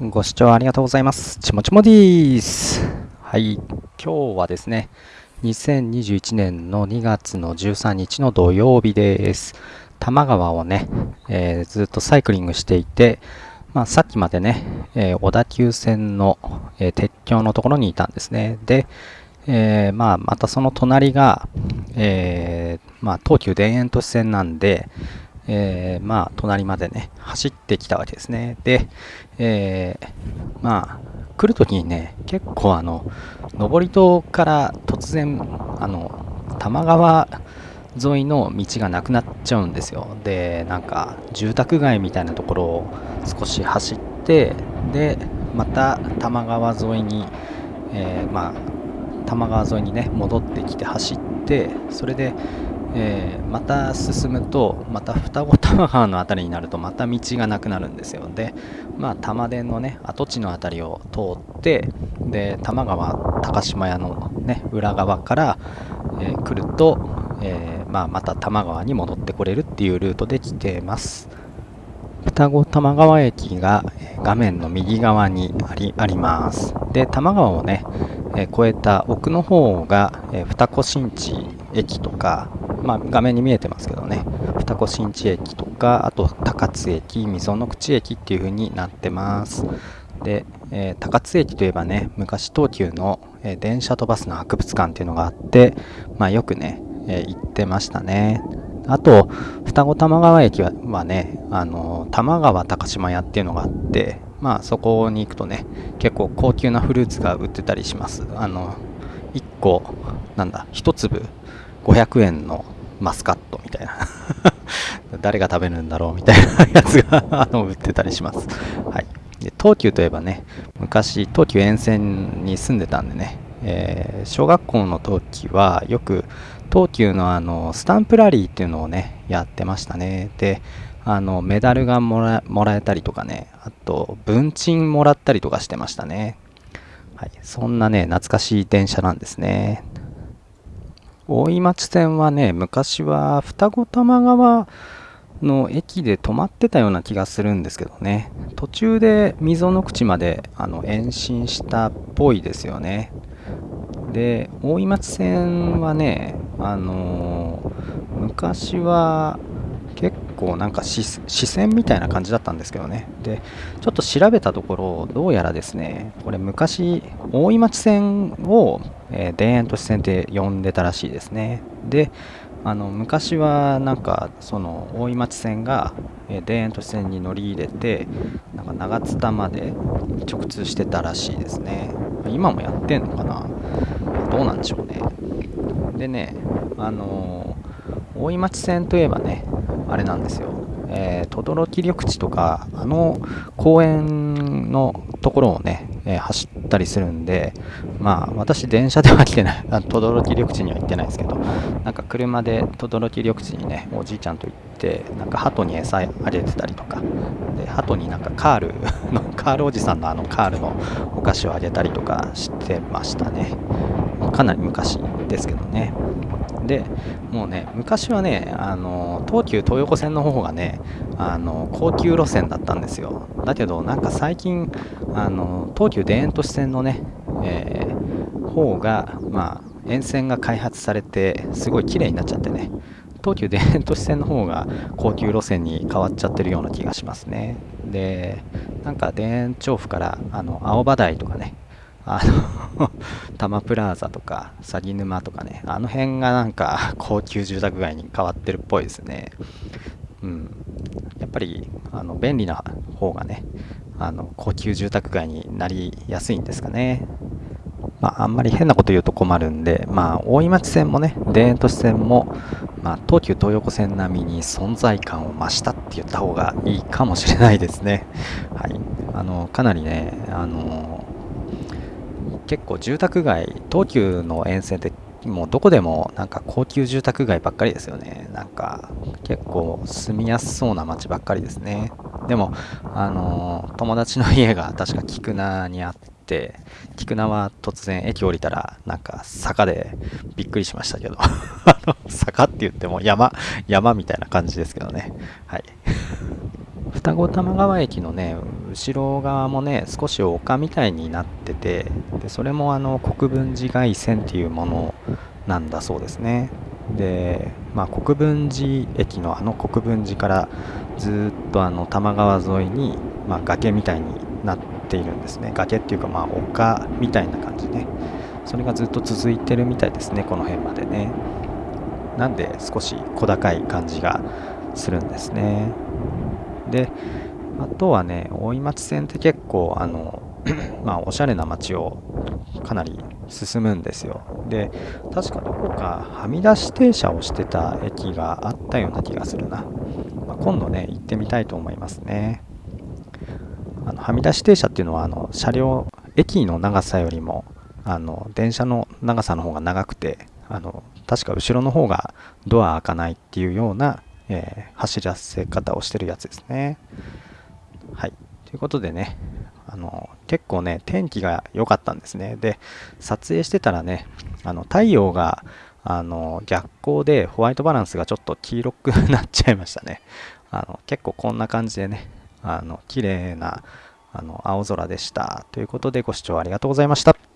ご視聴ありがとうございます。ちもちもでーす。はい、今日はですね、2021年の2月の13日の土曜日です。多摩川をね、えーずっとサイクリングしていて、まあ、さっきまでね、えー小田急線の、えー鉄橋のところにいたんですね。で、えーまあ、またその隣が、えーまあ、東急田園都市線なんで、えーまあ、隣までね、走ってきたわけですね。で、えーまあ、来るときにね、結構あの、登戸から突然、あの、多摩川沿いの道がなくなっちゃうんですよ。で、なんか、住宅街みたいなところを少し走って、で、また多摩川沿いに、えーまあ、多摩川沿いにね、戻ってきて走って、それで、えーまた進むとまた双子玉川の辺りになるとまた道がなくなるんですよでまあ多摩電のね跡地の辺りを通ってで多摩川高島屋のね裏側から、えー来ると、えーまあ、また多摩川に戻ってこれるっていうルートで来てます双子玉川駅が画面の右側にありあります。で、多摩川をね、えー越えた奥の方が、えー二子新地駅とか、まあ、画面に見えてますけどね、二子新地駅とか、あと高津駅、溝の口駅っていう風になってます。で、えー高津駅といえばね、昔東急の、えー電車とバスの博物館っていうのがあって、まあ、よくね、えー行ってましたね。あと、双子玉川駅ははね、あの、玉川高島屋っていうのがあって、まあそこに行くとね、結構高級なフルーツが売ってたりします。あの、1個、なんだ、1粒500円のマスカットみたいな。誰が食べるんだろうみたいなやつがあの売ってたりします。はい。で東急といえばね、昔東急沿線に住んでたんでね、えー小学校の時はよく東急のあのスタンプラリーっていうのをねやってましたねであのメダルがもらもらえたりとかねあと文鎮もらったりとかしてましたねはいそんなね懐かしい電車なんですね大井町線はね昔は双子玉川の駅で止まってたような気がするんですけどね。途中で溝の口まであの延伸したっぽいですよね。で大井町線はねあのー昔は結構なんか支支線みたいな感じだったんですけどね。でちょっと調べたところどうやらですねこれ昔大井町線を、え田園都市線って呼んでたらしいですね。であの昔はなんかその大井町線が、え田園都市線に乗り入れてなんか長津田まで直通してたらしいですね。今もやってんのかな？どうなんでしょうね。でねあのー大井町線といえばねあれなんですよ。えー等々力緑地とかあの公園のところをね、えー走ったりするんでまあ私電車では来てない。等々力緑地には行ってないですけどなんか車で等々力緑地にねおじいちゃんと行ってなんか鳩に餌あげてたりとか。で鳩になんかカール のカールおじさんのあのカールのお菓子をあげたりとかしてましたね。かなり昔ですけどね。でもうね昔はねあの東急東横線の方がねあの高級路線だったんですよ。だけどなんか最近あの東急田園都市線のね、えー方がまあ沿線が開発されてすごい綺麗になっちゃってね東急田園都市線の方が高級路線に変わっちゃってるような気がしますね。でなんか田園調布からあの青葉台とかねあの 多摩プラザとか鷺沼とかねあの辺がなんか 高級住宅街に変わってるっぽいですねうんやっぱりあの便利な方がねあの高級住宅街になりやすいんですかねまあ、あんまり変なこと言うと困るんで、まあ、大井町線もね、田園都市線も、まあ、東急東横線並みに存在感を増したって言った方がいいかもしれないですね。はい。あの、かなりね、あの、結構住宅街、東急の沿線ってもうどこでもなんか高級住宅街ばっかりですよね。なんか結構住みやすそうな街ばっかりですね。でも、あの、友達の家が確か菊名にあって、菊名は突然駅降りたらなんか坂でびっくりしましたけど 坂って言っても山山みたいな感じですけどねはい双子玉川駅のね後ろ側もね少し丘みたいになっててでそれもあの国分寺外線っていうものなんだそうですね。で、まあ、国分寺駅のあの国分寺からずっとあの多摩川沿いに、まあ、崖みたいになっているんですね。崖っていうかまあ丘みたいな感じね。それがずっと続いてるみたいですねこの辺までね。なんで少し小高い感じがするんですね。であとはね大井町線って結構あの まあおしゃれな街をかなり進むんですよ。で確かどこかはみ出し停車をしてた駅があったような気がするな、まあ、今度ね行ってみたいと思いますね。あのはみ出し停車っていうのはあの車両駅の長さよりもあの電車の長さの方が長くてあの確か後ろの方がドア開かないっていうような、えー、走らせ方をしてるやつですね。はい。ということでねあの結構ね天気が良かったんですね。で撮影してたらねあの太陽があの逆光でホワイトバランスがちょっと黄色くなっちゃいましたね。あの結構こんな感じでねあの綺麗なあの青空でした。ということでご視聴ありがとうございました。